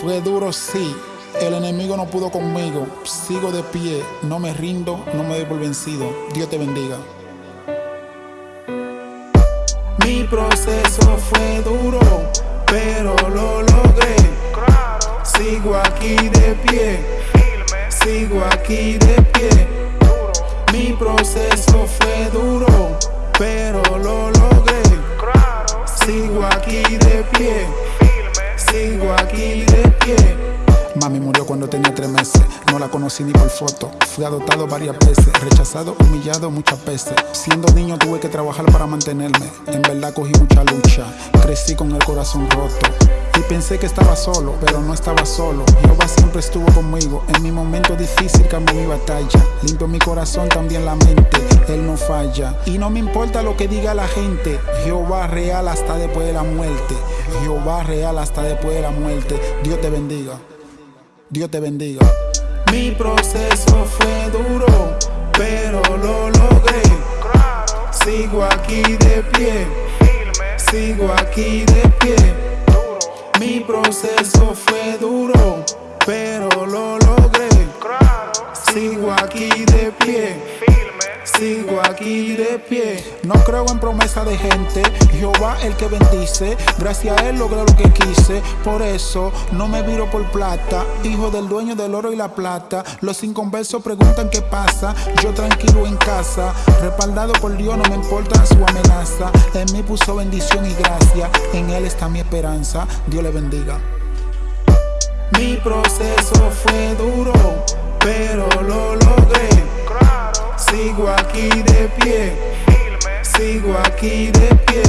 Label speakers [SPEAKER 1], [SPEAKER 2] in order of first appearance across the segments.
[SPEAKER 1] Fue duro, sí. El enemigo no pudo conmigo. Sigo de pie, no me rindo, no me doy vencido. Dios te bendiga. Mi proceso fue duro, pero lo logré. Sigo aquí de pie, sigo aquí de pie. Mi proceso fue duro, pero lo logré. Sigo aquí de pie, aquí de pie. Mami murió cuando tenía tres meses, no la conocí ni por foto. Fui adoptado varias veces, rechazado, humillado muchas veces. Siendo niño tuve que trabajar para mantenerme. En verdad cogí mucha lucha, crecí con el corazón roto. Y pensé que estaba solo, pero no estaba solo. Jehová siempre estuvo difícil cambió mi batalla. Limpio mi corazón, también la mente. Él no falla. Y no me importa lo que diga la gente. Jehová real hasta después de la muerte. Jehová real hasta después de la muerte. Dios te bendiga. Dios te bendiga. Mi proceso fue duro, pero lo logré. Sigo aquí de pie, sigo aquí de pie. Mi proceso fue duro, pero lo logré. Sigo aquí de pie, sigo aquí de pie. No creo en promesa de gente, Jehová el que bendice. Gracias a él logré lo que quise, por eso no me viro por plata. Hijo del dueño del oro y la plata. Los inconversos preguntan qué pasa, yo tranquilo en casa. Respaldado por Dios, no me importa su amenaza. En mí puso bendición y gracia, en él está mi esperanza. Dios le bendiga. Mi proceso fue duro, de pie, sigo aquí de pie.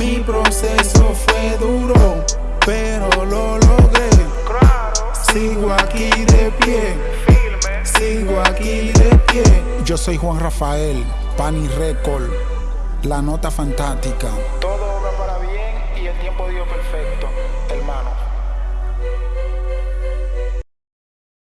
[SPEAKER 1] Mi proceso fue duro, pero lo logré. Sigo aquí de pie, sigo aquí de pie. Yo soy Juan Rafael, Pani Record, la nota fantástica.
[SPEAKER 2] Todo obra para bien y el tiempo dio perfecto.